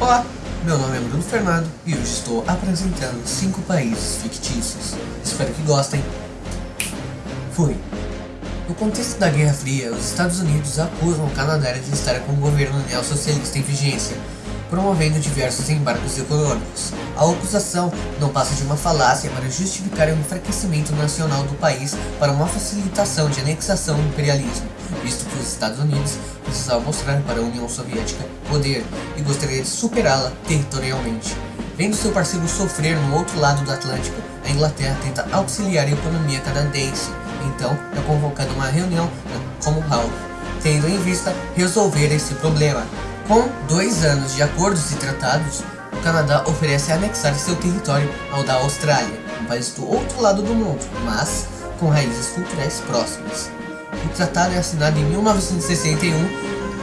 Olá, meu nome é Bruno Fernando e hoje estou apresentando 5 países fictícios. Espero que gostem. Fui. No contexto da Guerra Fria, os Estados Unidos acusam o Canadá de estar com o governo neossocialista em vigência, promovendo diversos embargos econômicos. A acusação não passa de uma falácia para justificar o enfraquecimento nacional do país para uma facilitação de anexação e imperialismo, visto que os Estados Unidos precisava mostrar para a União Soviética poder e gostaria de superá-la territorialmente. Vendo seu parceiro sofrer no outro lado do Atlântico, a Inglaterra tenta auxiliar a economia canadense. Então, é convocada uma reunião na Commonwealth, tendo em vista resolver esse problema. Com dois anos de acordos e tratados, o Canadá oferece anexar seu território ao da Austrália, um país do outro lado do mundo, mas com raízes culturais próximas. O tratado é assinado em 1961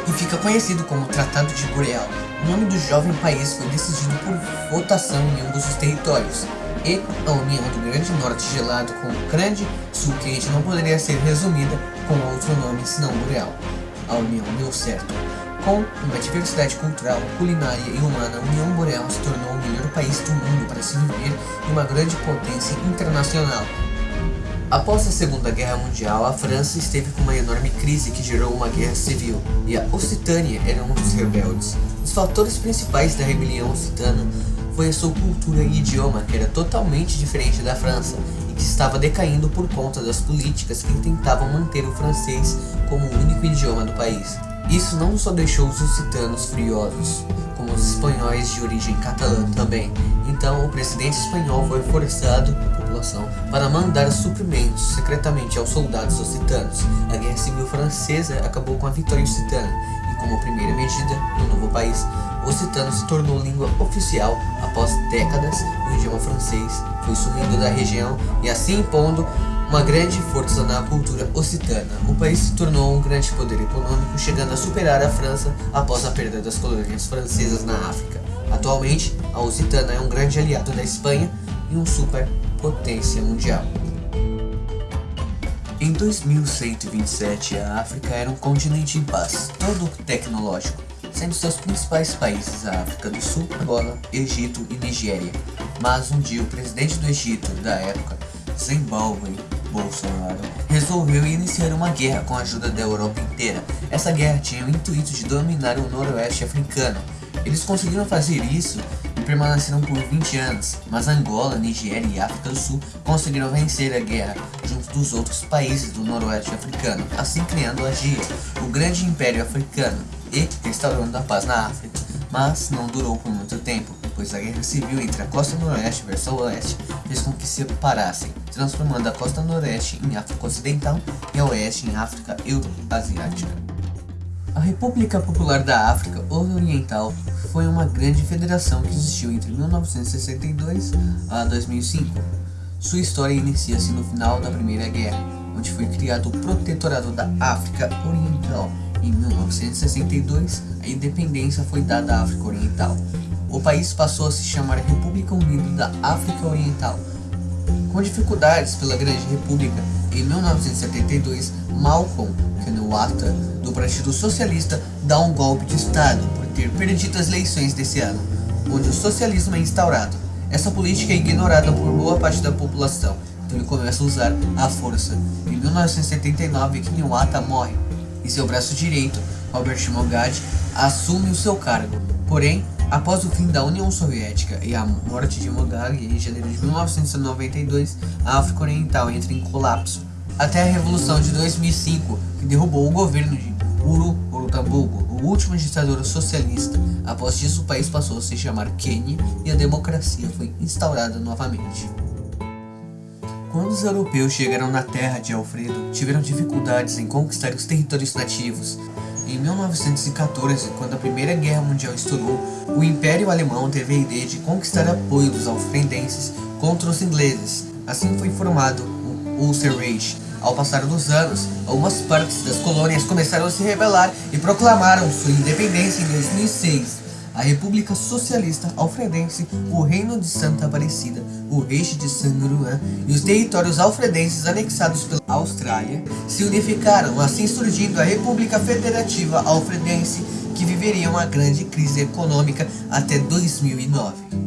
e fica conhecido como Tratado de Boreal. O nome do jovem país foi decidido por votação em ambos os territórios, e a união do Grande Norte gelado com o Grande Sul quente não poderia ser resumida com outro nome senão Boreal. A união deu certo. Com uma diversidade cultural, culinária e humana, a União Boreal se tornou o melhor país do mundo para se viver e uma grande potência internacional, Após a Segunda Guerra Mundial, a França esteve com uma enorme crise que gerou uma guerra civil, e a Occitânia era um dos rebeldes. Os fatores principais da rebelião occitana foi a sua cultura e idioma, que era totalmente diferente da França, e que estava decaindo por conta das políticas que tentavam manter o francês como o único idioma do país. Isso não só deixou os occitanos furiosos, como os espanhóis de origem catalã também. Então o presidente espanhol foi forçado população para mandar suprimentos secretamente aos soldados occitanos. A Guerra Civil Francesa acabou com a vitória occitana e como primeira medida no novo país, o occitano se tornou língua oficial após décadas o idioma francês foi sumindo da região e assim impondo uma grande força na cultura occitana. O país se tornou um grande poder econômico, chegando a superar a França após a perda das colônias francesas na África. Atualmente, a Occitana é um grande aliado da Espanha e um superpotência mundial. Em 2127, a África era um continente em paz, todo tecnológico, sendo seus principais países a África do Sul, Angola, Egito e Nigéria. Mas um dia o presidente do Egito da época, Zimbabwe Bolsonaro, resolveu iniciar uma guerra com a ajuda da Europa inteira. Essa guerra tinha o intuito de dominar o noroeste africano. Eles conseguiram fazer isso e permaneceram por 20 anos, mas Angola, Nigéria e África do Sul conseguiram vencer a guerra junto dos outros países do noroeste africano, assim criando a GIA, o grande império africano, e restaurando a paz na África. Mas não durou por muito tempo pois a guerra civil entre a costa noroeste versus a oeste fez com que se separassem, transformando a costa noroeste em África Ocidental e a oeste em África Euroasiática. A República Popular da África Oriental foi uma grande federação que existiu entre 1962 a 2005. Sua história inicia-se no final da Primeira Guerra, onde foi criado o Protetorado da África Oriental. Em 1962, a independência foi dada à África Oriental, o país passou a se chamar República Unida da África Oriental. Com dificuldades pela Grande República, em 1972, Malcolm Kenyatta, do Partido Socialista, dá um golpe de Estado por ter perdido as eleições desse ano, onde o socialismo é instaurado. Essa política é ignorada por boa parte da população, então ele começa a usar a força. Em 1979, Kenyatta morre, e seu braço direito, Robert Mugabe, assume o seu cargo. Porém, Após o fim da União Soviética e a morte de Mugabe em janeiro de 1992, a África Oriental entra em colapso, até a Revolução de 2005, que derrubou o governo de Uru Urutambugo, o último ditador socialista. Após isso, o país passou a se chamar Quênia e a democracia foi instaurada novamente. Quando os europeus chegaram na terra de Alfredo, tiveram dificuldades em conquistar os territórios nativos, em 1914, quando a Primeira Guerra Mundial estourou, o Império Alemão teve a ideia de conquistar apoio dos alfredenses contra os ingleses. Assim foi formado o Ulster Reich. Ao passar dos anos, algumas partes das colônias começaram a se rebelar e proclamaram sua independência em 2006 a República Socialista Alfredense, o Reino de Santa Aparecida, o Reich de Sanguruan e os territórios alfredenses anexados pela Austrália se unificaram, assim surgindo a República Federativa Alfredense, que viveria uma grande crise econômica até 2009.